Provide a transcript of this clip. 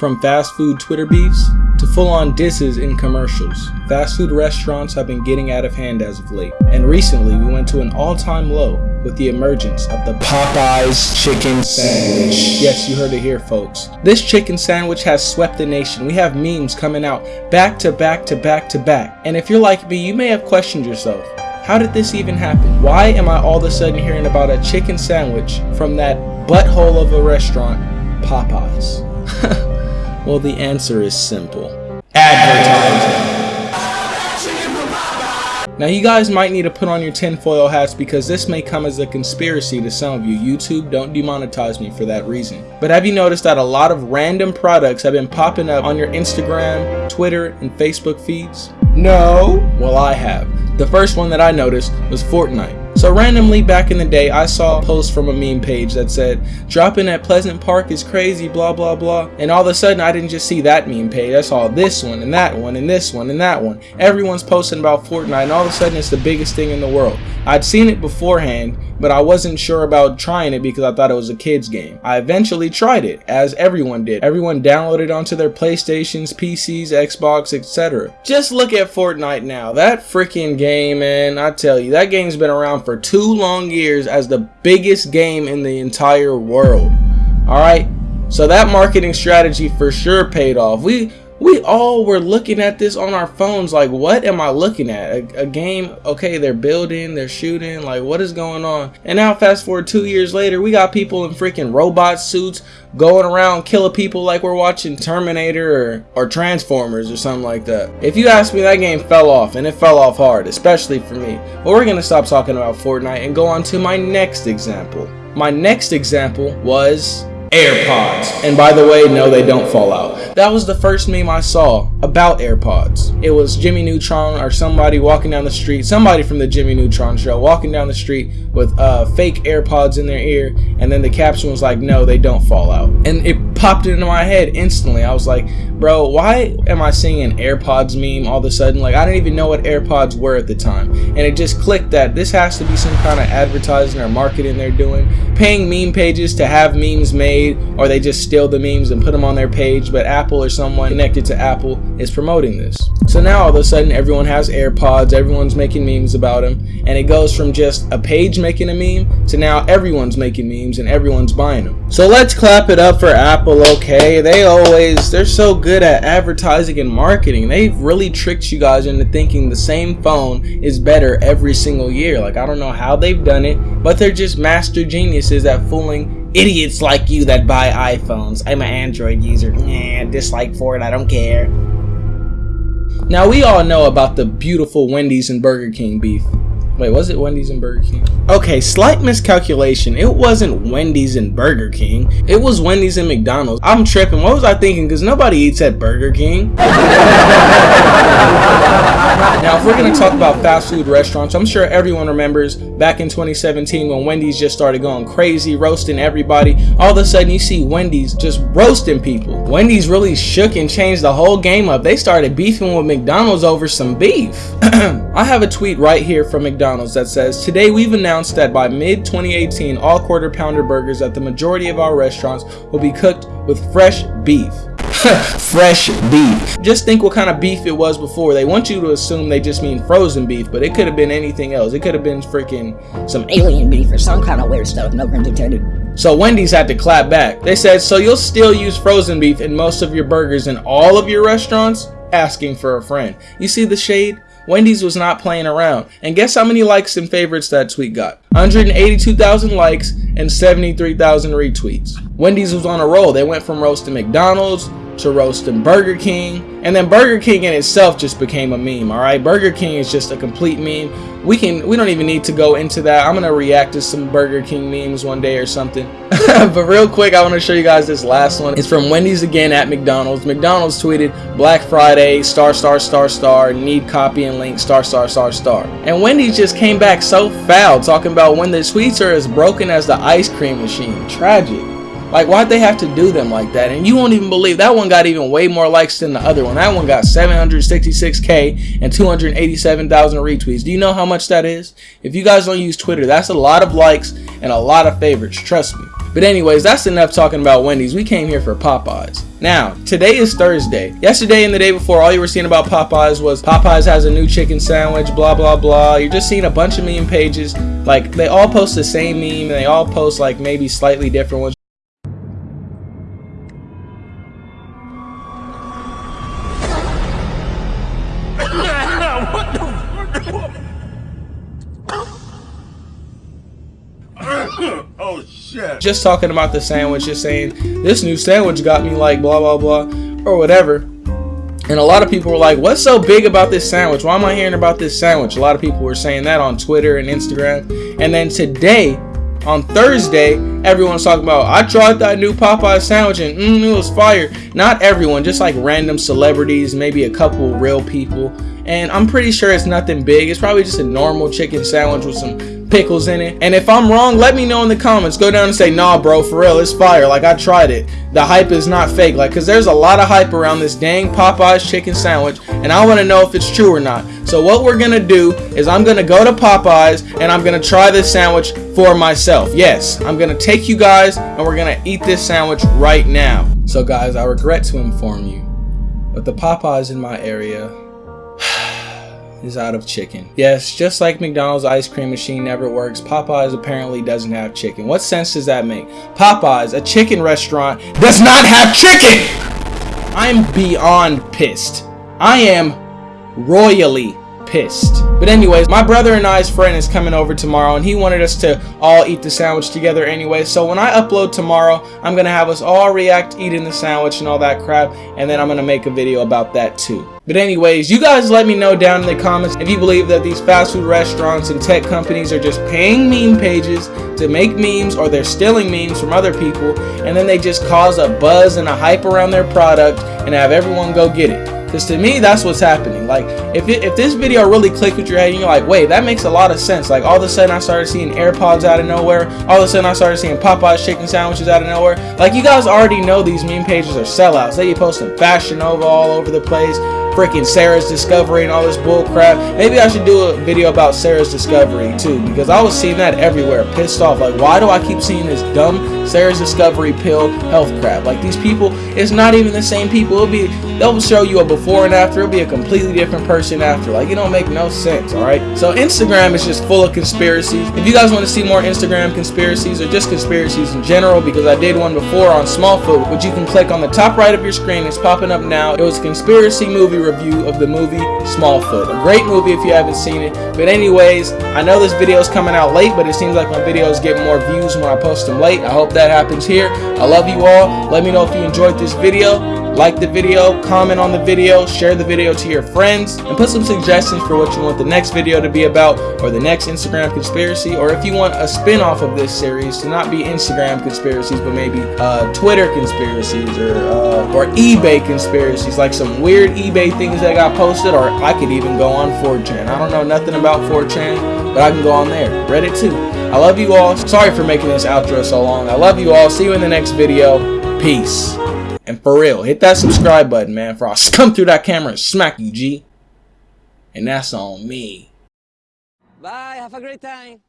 From fast food Twitter beefs to full-on disses in commercials, fast food restaurants have been getting out of hand as of late. And recently we went to an all-time low with the emergence of the Popeyes chicken sandwich. Yes, you heard it here folks. This chicken sandwich has swept the nation. We have memes coming out back to back to back to back. And if you're like me, you may have questioned yourself. How did this even happen? Why am I all of a sudden hearing about a chicken sandwich from that butthole of a restaurant, Popeyes? well, the answer is simple. Advertising. Now you guys might need to put on your tinfoil hats because this may come as a conspiracy to some of you. YouTube, don't demonetize me for that reason. But have you noticed that a lot of random products have been popping up on your Instagram, Twitter, and Facebook feeds? No? Well, I have. The first one that I noticed was Fortnite. So randomly back in the day, I saw a post from a meme page that said, dropping at Pleasant Park is crazy, blah, blah, blah. And all of a sudden, I didn't just see that meme page. I saw this one and that one and this one and that one. Everyone's posting about Fortnite and all of a sudden it's the biggest thing in the world. I'd seen it beforehand, but I wasn't sure about trying it because I thought it was a kid's game. I eventually tried it, as everyone did. Everyone downloaded onto their PlayStations, PCs, Xbox, etc. Just look at Fortnite now. That freaking game, man, I tell you, that game's been around for two long years as the biggest game in the entire world. Alright? So that marketing strategy for sure paid off. We we all were looking at this on our phones like what am i looking at? A, a, game? Okay they're building they're shooting like what is going on? And now fast forward two years later we got people in freaking robot suits going around killing people like we're watching terminator or, or transformers or something like that. If you ask me that game fell off and it fell off hard especially for me. But we're gonna stop talking about fortnite and go on to my next example. My next example was AirPods. And by the way, no, they don't fall out. That was the first meme I saw about AirPods. It was Jimmy Neutron or somebody walking down the street, somebody from the Jimmy Neutron show walking down the street with uh, fake AirPods in their ear, and then the caption was like, no, they don't fall out. And it popped into my head instantly. I was like, bro, why am I seeing an AirPods meme all of a sudden? Like, I didn't even know what AirPods were at the time. And it just clicked that this has to be some kind of advertising or marketing they're doing. Paying meme pages to have memes made or they just steal the memes and put them on their page but Apple or someone connected to Apple is promoting this. So now all of a sudden everyone has AirPods, everyone's making memes about them and it goes from just a page making a meme to now everyone's making memes and everyone's buying them. So let's clap it up for Apple, okay? They always, they're so good at advertising and marketing. They've really tricked you guys into thinking the same phone is better every single year. Like I don't know how they've done it, but they're just master geniuses at fooling idiots like you that buy iPhones. I'm an Android user. Nah, dislike for it. I don't care. Now we all know about the beautiful Wendy's and Burger King beef. Wait, was it Wendy's and Burger King? Okay, slight miscalculation. It wasn't Wendy's and Burger King. It was Wendy's and McDonald's. I'm tripping. What was I thinking? Because nobody eats at Burger King. now, if we're going to talk about fast food restaurants, I'm sure everyone remembers back in 2017 when Wendy's just started going crazy, roasting everybody. All of a sudden, you see Wendy's just roasting people. Wendy's really shook and changed the whole game up. They started beefing with McDonald's over some beef. I have a tweet right here from McDonald's McDonald's that says, Today we've announced that by mid 2018, all quarter pounder burgers at the majority of our restaurants will be cooked with fresh beef. fresh beef. Just think what kind of beef it was before. They want you to assume they just mean frozen beef, but it could have been anything else. It could have been freaking some alien beef or some kind of weird stuff, no pun intended. So Wendy's had to clap back. They said, so you'll still use frozen beef in most of your burgers in all of your restaurants? Asking for a friend. You see the shade? Wendy's was not playing around. And guess how many likes and favorites that tweet got? 182,000 likes and 73,000 retweets. Wendy's was on a roll. They went from roast to McDonald's to roasting Burger King. And then Burger King in itself just became a meme, alright? Burger King is just a complete meme. We can we don't even need to go into that. I'm gonna react to some Burger King memes one day or something. but real quick, I want to show you guys this last one. It's from Wendy's again at McDonald's. McDonald's tweeted Black Friday, star star star star, need copy and link, star star star star. And Wendy's just came back so foul talking about when the tweets are as broken as the ice cream machine. Tragic. Like, why'd they have to do them like that? And you won't even believe that one got even way more likes than the other one. That one got 766k and 287,000 retweets. Do you know how much that is? If you guys don't use Twitter, that's a lot of likes and a lot of favorites. Trust me. But anyways, that's enough talking about Wendy's. We came here for Popeyes. Now, today is Thursday. Yesterday and the day before, all you were seeing about Popeyes was Popeyes has a new chicken sandwich, blah, blah, blah. You're just seeing a bunch of meme pages. Like, they all post the same meme, and they all post, like, maybe slightly different ones. Shit. Just talking about the sandwich, just saying, this new sandwich got me like blah blah blah or whatever. And a lot of people were like, what's so big about this sandwich? Why am I hearing about this sandwich? A lot of people were saying that on Twitter and Instagram. And then today, on Thursday, everyone's talking about, I tried that new Popeye sandwich and mm, it was fire. Not everyone, just like random celebrities, maybe a couple real people. And I'm pretty sure it's nothing big. It's probably just a normal chicken sandwich with some pickles in it. And if I'm wrong, let me know in the comments. Go down and say, nah, bro, for real, it's fire. Like, I tried it. The hype is not fake. Like, because there's a lot of hype around this dang Popeye's chicken sandwich, and I want to know if it's true or not. So what we're going to do is I'm going to go to Popeye's, and I'm going to try this sandwich for myself. Yes, I'm going to take you guys, and we're going to eat this sandwich right now. So, guys, I regret to inform you, but the Popeyes in my area is out of chicken. Yes, just like McDonald's ice cream machine never works, Popeyes apparently doesn't have chicken. What sense does that make? Popeyes, a chicken restaurant, does not have chicken! I'm beyond pissed. I am royally pissed. But anyways, my brother and I's friend is coming over tomorrow and he wanted us to all eat the sandwich together anyway. So when I upload tomorrow, I'm going to have us all react eating the sandwich and all that crap. And then I'm going to make a video about that too. But anyways, you guys let me know down in the comments if you believe that these fast food restaurants and tech companies are just paying meme pages to make memes or they're stealing memes from other people and then they just cause a buzz and a hype around their product and have everyone go get it. Because to me, that's what's happening. Like, if, it, if this video really clicked with your head and you're like, wait, that makes a lot of sense. Like, all of a sudden I started seeing AirPods out of nowhere. All of a sudden I started seeing Popeye's chicken sandwiches out of nowhere. Like, you guys already know these meme pages are sellouts. They be posting Fashion Nova all over the place freaking Sarah's Discovery and all this bull crap. Maybe I should do a video about Sarah's Discovery too, because I was seeing that everywhere, pissed off. Like, why do I keep seeing this dumb Sarah's Discovery pill health crap? Like, these people, it's not even the same people. It'll be, they'll show you a before and after. It'll be a completely different person after. Like, it don't make no sense, alright? So, Instagram is just full of conspiracies. If you guys want to see more Instagram conspiracies or just conspiracies in general, because I did one before on Smallfoot, which you can click on the top right of your screen. It's popping up now. It was a conspiracy movie review of the movie Smallfoot. A great movie if you haven't seen it. But anyways, I know this video is coming out late, but it seems like my videos get more views when I post them late. I hope that happens here. I love you all. Let me know if you enjoyed this video like the video, comment on the video, share the video to your friends, and put some suggestions for what you want the next video to be about, or the next Instagram conspiracy, or if you want a spin-off of this series to not be Instagram conspiracies, but maybe uh, Twitter conspiracies, or, uh, or eBay conspiracies, like some weird eBay things that got posted, or I could even go on 4chan. I don't know nothing about 4chan, but I can go on there. Reddit too. I love you all. Sorry for making this outro so long. I love you all. See you in the next video. Peace. And for real, hit that subscribe button, man, for I'll come through that camera and smack you, G. And that's on me. Bye, have a great time.